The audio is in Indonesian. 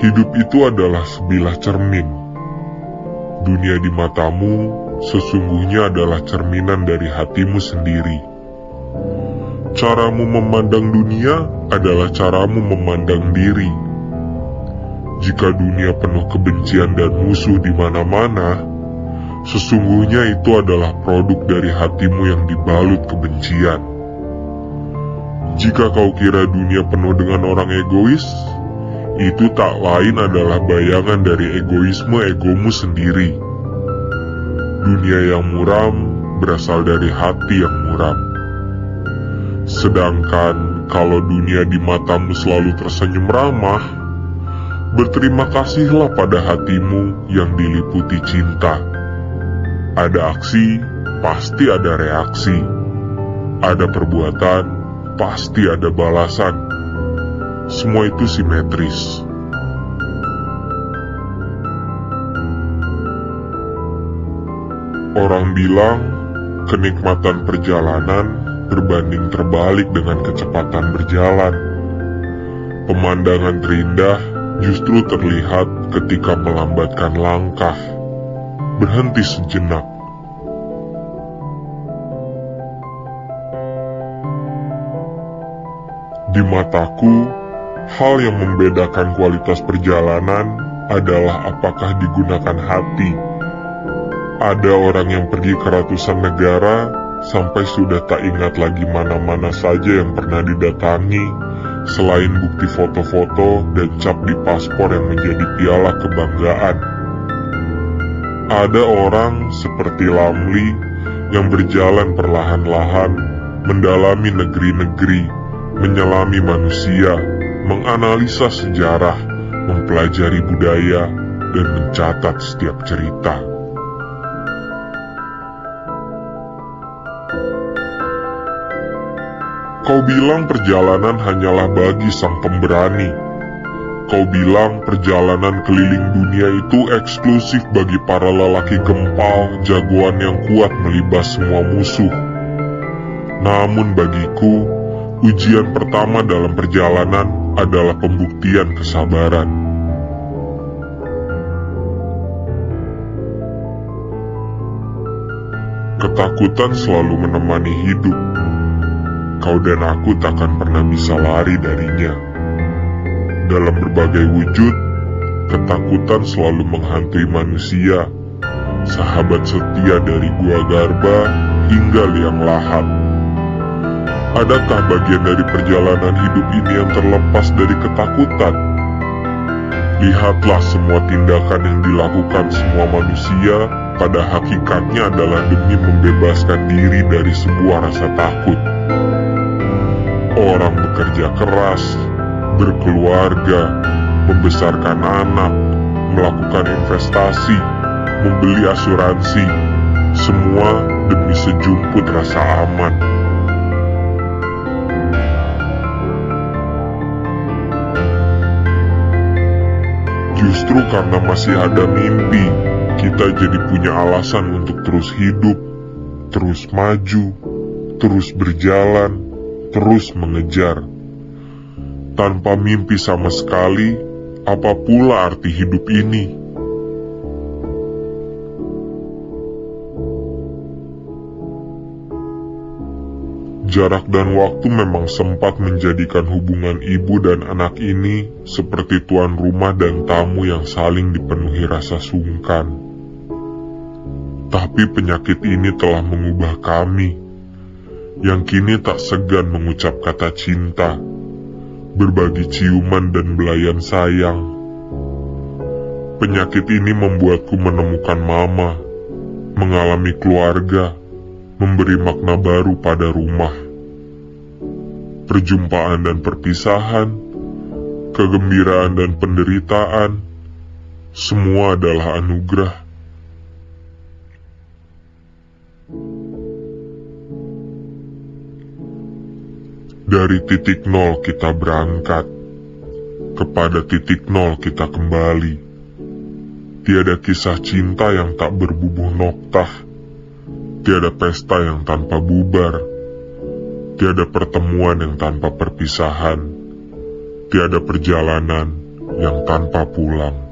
Hidup itu adalah sebilah cermin. Dunia di matamu sesungguhnya adalah cerminan dari hatimu sendiri. Caramu memandang dunia adalah caramu memandang diri. Jika dunia penuh kebencian dan musuh di mana-mana, sesungguhnya itu adalah produk dari hatimu yang dibalut kebencian. Jika kau kira dunia penuh dengan orang egois, itu tak lain adalah bayangan dari egoisme egomu sendiri. Dunia yang muram berasal dari hati yang muram. Sedangkan kalau dunia di matamu selalu tersenyum ramah, berterima kasihlah pada hatimu yang diliputi cinta. Ada aksi, pasti ada reaksi. Ada perbuatan, pasti ada balasan. Semua itu simetris. Orang bilang kenikmatan perjalanan berbanding terbalik dengan kecepatan berjalan. Pemandangan terindah justru terlihat ketika melambatkan langkah, berhenti sejenak. Di mataku, hal yang membedakan kualitas perjalanan adalah apakah digunakan hati ada orang yang pergi ke ratusan negara sampai sudah tak ingat lagi mana-mana saja yang pernah didatangi selain bukti foto-foto dan cap di paspor yang menjadi piala kebanggaan. Ada orang seperti Lamli yang berjalan perlahan-lahan mendalami negeri-negeri, menyelami manusia, menganalisa sejarah, mempelajari budaya, dan mencatat setiap cerita. Kau bilang perjalanan hanyalah bagi sang pemberani. Kau bilang perjalanan keliling dunia itu eksklusif bagi para lelaki gempal, jagoan yang kuat melibas semua musuh. Namun bagiku, ujian pertama dalam perjalanan adalah pembuktian kesabaran. Ketakutan selalu menemani hidup kau dan aku takkan pernah bisa lari darinya. Dalam berbagai wujud, ketakutan selalu menghantui manusia, sahabat setia dari gua garba hingga liang lahat. Adakah bagian dari perjalanan hidup ini yang terlepas dari ketakutan? Lihatlah semua tindakan yang dilakukan semua manusia pada hakikatnya adalah demi membebaskan diri dari sebuah rasa takut. Orang bekerja keras, berkeluarga, membesarkan anak, melakukan investasi, membeli asuransi, semua demi sejumput rasa aman. Justru karena masih ada mimpi, kita jadi punya alasan untuk terus hidup, terus maju, terus berjalan, terus mengejar. Tanpa mimpi sama sekali, apa pula arti hidup ini? Jarak dan waktu memang sempat menjadikan hubungan ibu dan anak ini seperti tuan rumah dan tamu yang saling dipenuhi rasa sungkan. Tapi penyakit ini telah mengubah kami yang kini tak segan mengucap kata cinta, berbagi ciuman dan belayan sayang. Penyakit ini membuatku menemukan mama, mengalami keluarga, memberi makna baru pada rumah. Perjumpaan dan perpisahan, kegembiraan dan penderitaan, semua adalah anugerah Dari titik nol kita berangkat, kepada titik nol kita kembali. Tiada kisah cinta yang tak berbubuh noktah, tiada pesta yang tanpa bubar, tiada pertemuan yang tanpa perpisahan, tiada perjalanan yang tanpa pulang.